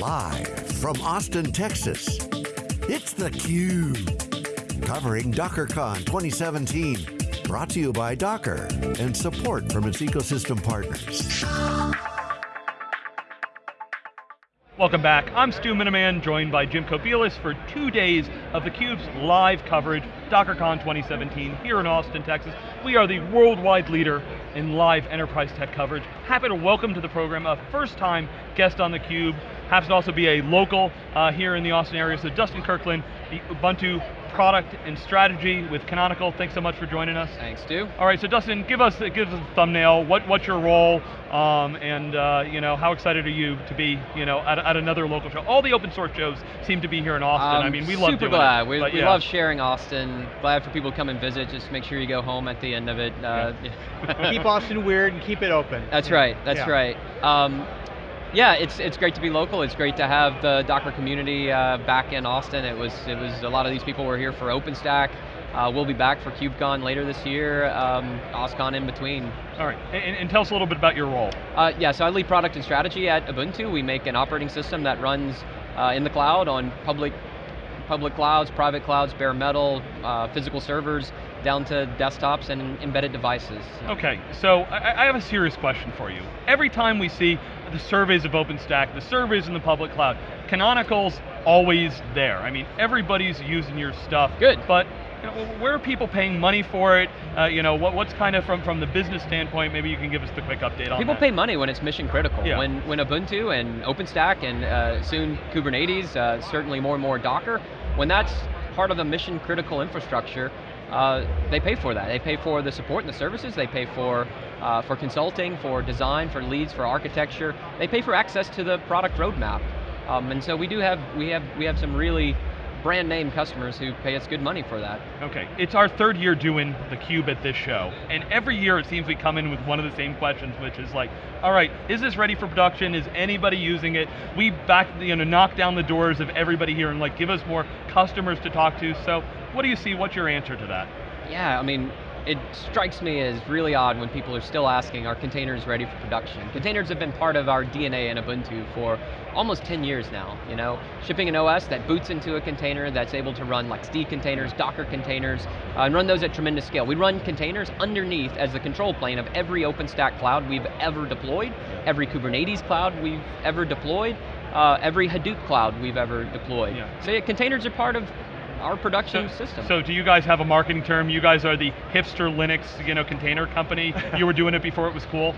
Live from Austin, Texas, it's theCUBE. Covering DockerCon 2017. Brought to you by Docker and support from its ecosystem partners. Welcome back. I'm Stu Miniman, joined by Jim Kobielus for two days of theCUBE's live coverage, DockerCon 2017, here in Austin, Texas. We are the worldwide leader in live enterprise tech coverage. Happy to welcome to the program a first time guest on theCUBE, happens to also be a local uh, here in the Austin area, so Dustin Kirkland, the Ubuntu product and strategy with Canonical. Thanks so much for joining us. Thanks, Stu. All right, so Dustin, give us give us a thumbnail. What what's your role, um, and uh, you know how excited are you to be you know at, at, another local show? All the open source shows seem to be here in Austin. Um, I mean, we love super doing glad. it. We, but, we yeah. love sharing Austin. Glad for people to come and visit. Just make sure you go home at the end of it. Uh, yeah. keep Austin weird and keep it open. That's right. That's yeah. right. Um, yeah, it's it's great to be local. It's great to have the Docker community uh, back in Austin. It was it was a lot of these people were here for OpenStack. Uh, we'll be back for KubeCon later this year, um, OSCON in between. All right, and, and, tell us a little bit about your role. Uh, yeah, so I lead product and strategy at Ubuntu. We make an operating system that runs uh, in the cloud on public public clouds, private clouds, bare metal, uh, physical servers, down to desktops and embedded devices. Okay, so I, I, have a serious question for you. Every time we see the surveys of OpenStack, the surveys in the public cloud, Canonical's always there. I mean, everybody's using your stuff. Good. But you know, where are people paying money for it? Uh, you know, what, what's kind of from, from the business standpoint, maybe you can give us the quick update on People that. pay money when it's mission critical. Yeah. When, when Ubuntu and OpenStack and uh, soon Kubernetes, uh, certainly more and more Docker, when that's part of the mission critical infrastructure, uh, they pay for that. They pay for the support and the services, they pay for, uh, for consulting, for design, for leads, for architecture. They pay for access to the product roadmap. Um, and so we do have, we have, we have some really brand name customers who pay us good money for that. Okay, it's our third year doing theCUBE at this show, and every year it seems we come in with one of the same questions, which is like, all right, is this ready for production? Is anybody using it? We back, you know, knock down the doors of everybody here and like give us more customers to talk to, so what do you see, what's your answer to that? Yeah, I mean, it strikes me as really odd when people are still asking, are containers ready for production? Containers have been part of our DNA in Ubuntu for almost 10 years now, you know? Shipping an OS that boots into a container that's able to run like LXD containers, Docker containers, uh, and run those at tremendous scale. We run containers underneath as the control plane of every OpenStack cloud we've ever deployed, every Kubernetes cloud we've ever deployed, uh, every Hadoop cloud we've ever deployed. Yeah. So yeah, containers are part of our production so, system. So do you guys have a marketing term? You guys are the hipster Linux you know, container company. you were doing it before it was cool?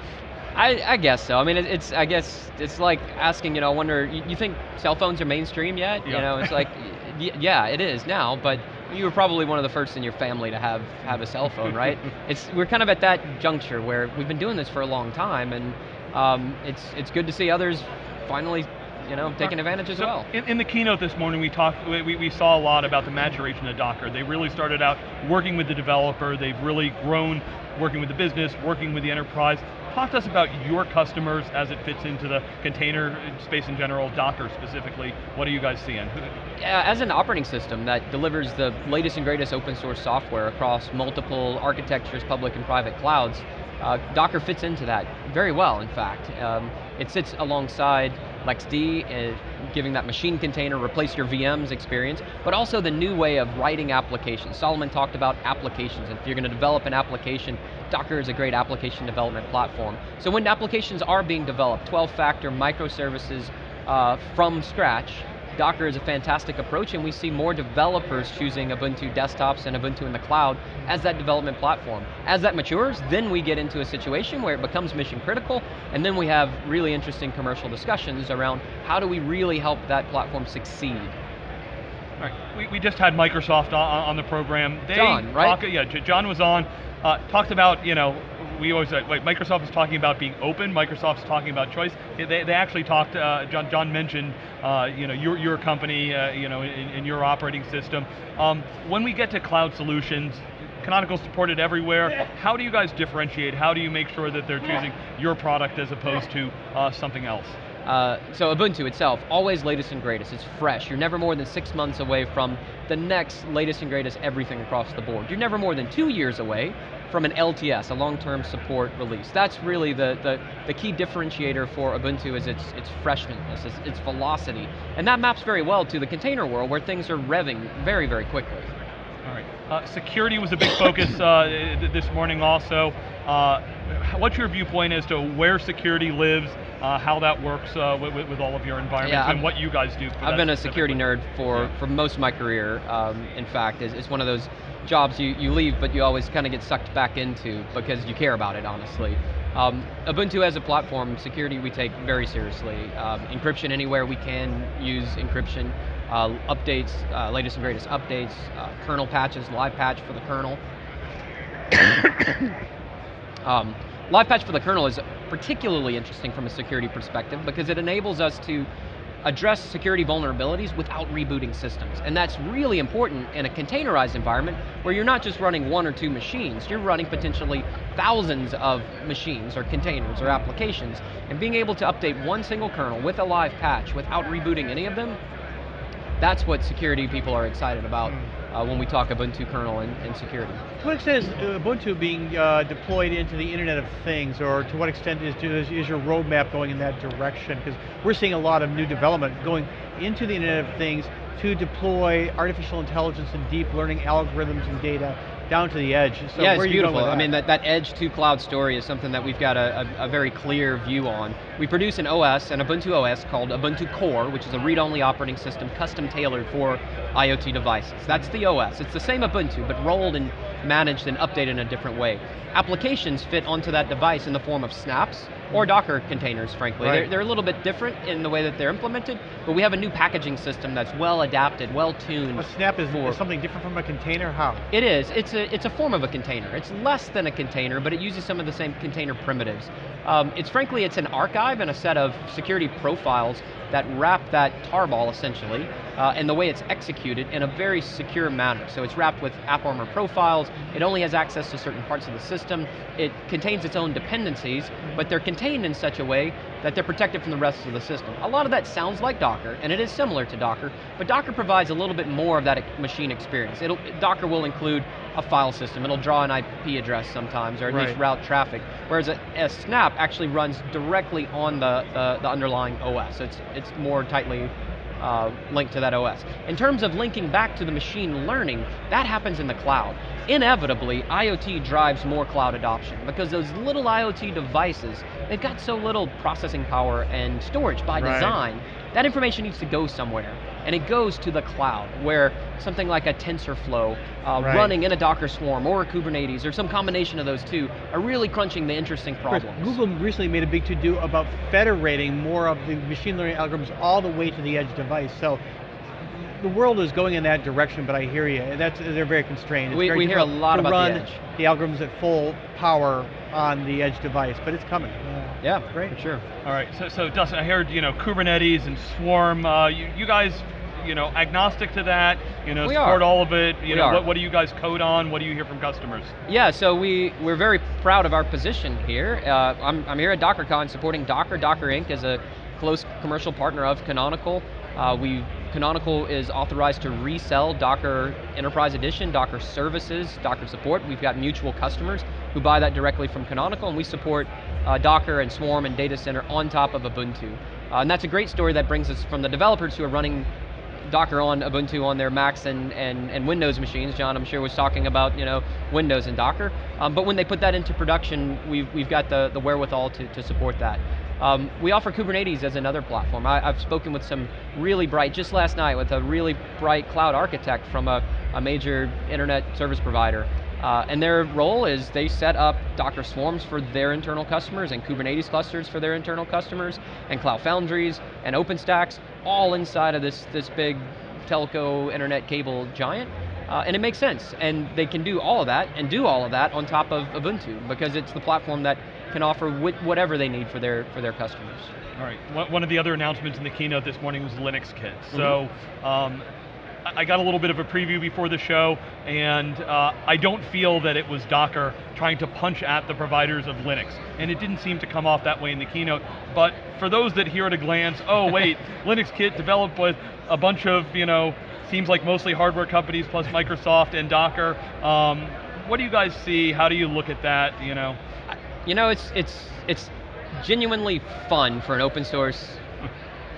I, I, guess so. I mean, it's. I guess it's like asking. You know, I wonder. You, you think cell phones are mainstream yet? Yeah. You know, it's like, yeah, it is now. But you were probably one of the first in your family to have have a cell phone, right? it's. We're kind of at that juncture where we've been doing this for a long time, and um, it's it's good to see others finally you know, taking advantage as so well. In, in, the keynote this morning, we talked, we, we saw a lot about the maturation of Docker. They really started out working with the developer, they've really grown working with the business, working with the enterprise. Talk to us about your customers as it fits into the container space in general, Docker specifically. What are you guys seeing? As an operating system that delivers the latest and greatest open source software across multiple architectures, public and private clouds, uh, Docker fits into that very well, in fact. Um, it sits alongside LXD, uh, giving that machine container, replace your VMs experience, but also the new way of writing applications. Solomon talked about applications, and if you're going to develop an application, Docker is a great application development platform. So when applications are being developed, 12-factor microservices uh, from scratch, Docker is a fantastic approach and we see more developers choosing Ubuntu desktops and Ubuntu in the cloud as that development platform. As that matures, then we get into a situation where it becomes mission critical and then we have really interesting commercial discussions around how do we really help that platform succeed. All right, we, we just had Microsoft on, on the program. They John, right? Talk, yeah, John was on, uh, talked about, you know, we always, like Microsoft is talking about being open, Microsoft's talking about choice. They, they actually talked, uh, John, John mentioned, uh, you know, your, your company, uh, you know, in, in, your operating system. Um, when we get to cloud solutions, Canonical supported everywhere. How do you guys differentiate? How do you make sure that they're choosing your product as opposed to uh, something else? Uh, so Ubuntu itself, always latest and greatest. It's fresh. You're never more than six months away from the next latest and greatest everything across the board. You're never more than two years away from an LTS, a long-term support release. That's really the, the, the, key differentiator for Ubuntu is its, its freshness, its, its velocity. And that maps very well to the container world where things are revving very, very quickly. All right. Uh, security was a big focus uh, this morning also. Uh, what's your viewpoint as to where security lives, uh, how that works uh, with, with, all of your environments, yeah, and what you guys do I've been a security nerd for, yeah. for most of my career. Um, in fact, it's, it's, one of those jobs you, you leave, but you always kind of get sucked back into because you care about it, honestly. Um, Ubuntu as a platform, security we take very seriously. Um, encryption anywhere we can use encryption. Uh, updates, uh, latest and greatest updates, uh, kernel patches, live patch for the kernel. um, live patch for the kernel is particularly interesting from a security perspective because it enables us to address security vulnerabilities without rebooting systems. And that's really important in a containerized environment where you're not just running one or two machines, you're running potentially thousands of machines or containers or applications. And being able to update one single kernel with a live patch without rebooting any of them, that's what security people are excited about. Mm uh, when we talk Ubuntu kernel and, and, security. To what extent is Ubuntu being uh, deployed into the Internet of Things, or to what extent is, is, is your roadmap going in that direction? Because we're seeing a lot of new development going into the Internet of Things to deploy artificial intelligence and deep learning algorithms and data down to the edge. So yeah, it's beautiful. I mean, that, that edge to cloud story is something that we've got a, a, a, very clear view on. We produce an OS, an Ubuntu OS called Ubuntu Core, which is a read-only operating system custom tailored for IoT devices. That's the OS. It's the same Ubuntu, but rolled and managed and updated in a different way. Applications fit onto that device in the form of snaps, or Docker containers, frankly. Right. They're, they're, a little bit different in the way that they're implemented, but we have a new packaging system that's well adapted, well tuned. A snap is, for, is something different from a container, how? It is, it's a, it's a form of a container. It's less than a container, but it uses some of the same container primitives. Um, it's frankly, it's an archive and a set of security profiles that wrap that tarball essentially, uh, and the way it's executed in a very secure manner. So it's wrapped with AppArmor profiles, it only has access to certain parts of the system, it contains its own dependencies, but they're contained in such a way that they're protected from the rest of the system. A lot of that sounds like Docker, and it is similar to Docker, but Docker provides a little bit more of that machine experience. It'll, Docker will include a file system. It'll draw an IP address sometimes, or at right. least route traffic. Whereas a, a, Snap actually runs directly on the, the, the underlying OS. It's, it's more tightly uh, linked to that OS. In terms of linking back to the machine learning, that happens in the cloud. Inevitably, IoT drives more cloud adoption because those little IoT devices, they've got so little processing power and storage by right. design, that information needs to go somewhere and it goes to the cloud, where something like a TensorFlow uh, right. running in a Docker swarm or a Kubernetes or some combination of those two are really crunching the interesting problems. Chris, Google recently made a big to-do about federating more of the machine learning algorithms all the way to the edge device. So the world is going in that direction, but I hear you. That's they're very constrained. It's we, very we hear a lot about run the edge. The algorithms at full power on the edge device, but it's coming. Yeah, yeah great, for sure. All right, so, so Dustin, I heard you know Kubernetes and Swarm. Uh, you, you guys you know, agnostic to that, you know, we support are. all of it, you we know, are. what, what do you guys code on, what do you hear from customers? Yeah, so we, we're very proud of our position here. Uh, I'm, I'm here at DockerCon supporting Docker. Docker Inc. is a close commercial partner of Canonical. Uh, we Canonical is authorized to resell Docker Enterprise Edition, Docker Services, Docker Support. We've got mutual customers who buy that directly from Canonical, and we support uh, Docker and Swarm and Data Center on top of Ubuntu. Uh, and that's a great story that brings us from the developers who are running Docker on Ubuntu on their Macs and, and, and Windows machines. John, I'm sure, was talking about you know Windows and Docker. Um, but when they put that into production, we've, we've got the, the wherewithal to, to support that. Um, we offer Kubernetes as another platform. I, have spoken with some really bright, just last night, with a really bright cloud architect from a, a major internet service provider. Uh, and their role is they set up Docker swarms for their internal customers and Kubernetes clusters for their internal customers and Cloud Foundries and OpenStacks all inside of this, this big telco internet cable giant. Uh, and it makes sense, and they can do all of that and do all of that on top of Ubuntu because it's the platform that can offer whatever they need for their for their customers. All right. One of the other announcements in the keynote this morning was Linux Kit. Mm -hmm. So um, I got a little bit of a preview before the show, and uh, I don't feel that it was Docker trying to punch at the providers of Linux. And it didn't seem to come off that way in the keynote. But for those that hear at a glance, oh wait, Linux Kit developed with a bunch of, you know, seems like mostly hardware companies plus Microsoft and Docker. Um, what do you guys see? How do you look at that? You know, You know, it's it's it's genuinely fun for an open source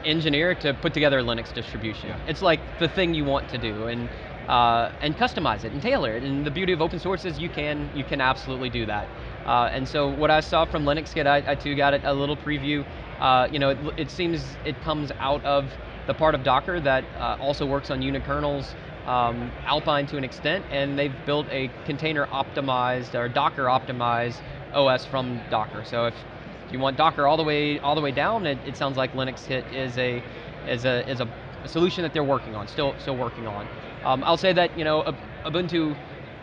engineer to put together a Linux distribution. Yeah. It's like the thing you want to do, and uh, and customize it and tailor it. And the beauty of open source is you can you can absolutely do that. Uh, and so what I saw from Linuxkit, I, I too got a, a little preview. Uh, you know, it, it seems it comes out of the part of Docker that uh, also works on unikernels, um, Alpine to an extent, and they've built a container optimized or Docker optimized OS from Docker. So if if you want Docker all the way all the way down, it, it sounds like Linuxkit is a is a is a, a solution that they're working on, still still working on. Um, I'll say that you know Ubuntu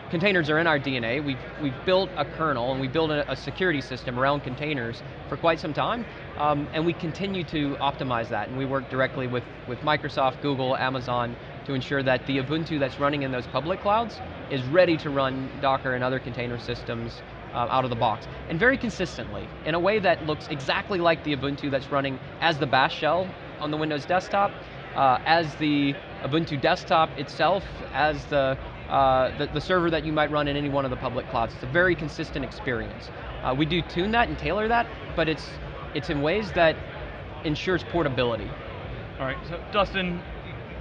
containers are in our DNA. We've we've built a kernel and we built a, a security system around containers for quite some time, um, and we continue to optimize that. And we work directly with with Microsoft, Google, Amazon to ensure that the Ubuntu that's running in those public clouds is ready to run Docker and other container systems uh, out of the box, and very consistently, in a way that looks exactly like the Ubuntu that's running as the bash shell on the Windows desktop, uh, as the Ubuntu desktop itself, as the, uh, the, the server that you might run in any one of the public clouds. It's a very consistent experience. Uh, we do tune that and tailor that, but it's, it's in ways that ensures portability. All right, so Dustin,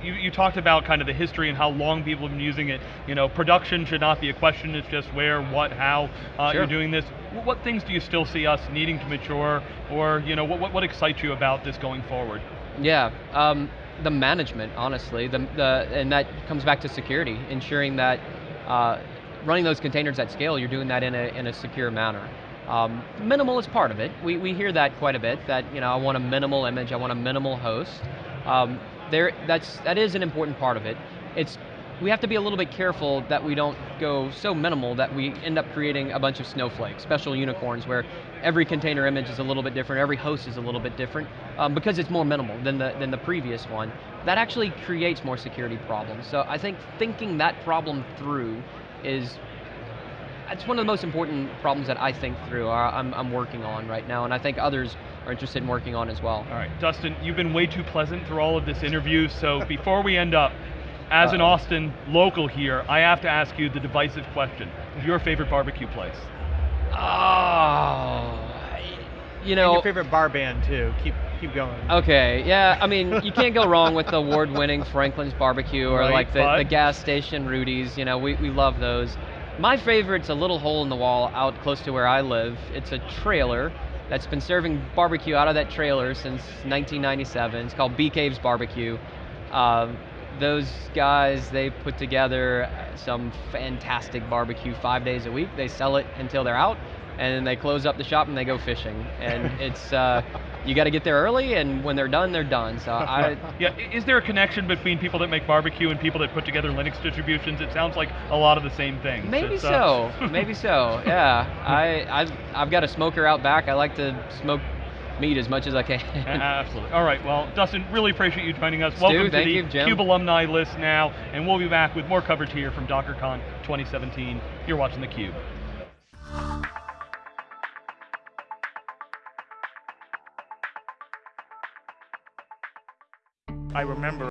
you, you talked about kind of the history and how long people have been using it. You know, production should not be a question, it's just where, what, how uh, Sure. you're doing this. What things do you still see us needing to mature, or you know, what, what, excites you about this going forward? Yeah, um, the management, honestly, the, the, and that comes back to security, ensuring that uh, running those containers at scale, you're doing that in a, in a secure manner. Um, minimal is part of it. We, we hear that quite a bit, that you know, I want a minimal image, I want a minimal host. Um, there, that's, that is an important part of it. It's, we have to be a little bit careful that we don't go so minimal that we end up creating a bunch of snowflakes, special unicorns, where every container image is a little bit different, every host is a little bit different, um, because it's more minimal than the, than the previous one. That actually creates more security problems. So I think thinking that problem through is it's one of the most important problems that I think through, I'm, I'm working on right now, and I think others are interested in working on as well. All right, Dustin, you've been way too pleasant through all of this interview, so before we end up, as an Uh-oh. Austin local here, I have to ask you the divisive question. Your favorite barbecue place? Oh, you And know, your favorite bar band too. Keep keep going. Okay, yeah, I mean, you can't go wrong with the award-winning Franklin's Barbecue or Right, like the, the gas station Rudy's, you know, we, we love those. My favorite's a little hole in the wall out close to where I live. It's a trailer that's been serving barbecue out of that trailer since 1997. It's called Bee Caves Barbecue. Um, those guys, they put together some fantastic barbecue five days a week. They sell it until they're out, and then they close up the shop and they go fishing. And it's, uh, you got to get there early, and when they're done, they're done. So I, Yeah, is there a connection between people that make barbecue and people that put together Linux distributions? It sounds like a lot of the same things. maybe It's, uh, so, maybe so. Yeah, I, I've, I've got a smoker out back. I like to smoke meat as much as I can. Absolutely. All right. Well, Dustin, really appreciate you joining us. Stu, Welcome to the you. Cube alumni list now, and we'll be back with more coverage here from DockerCon 2017. You're watching the I remember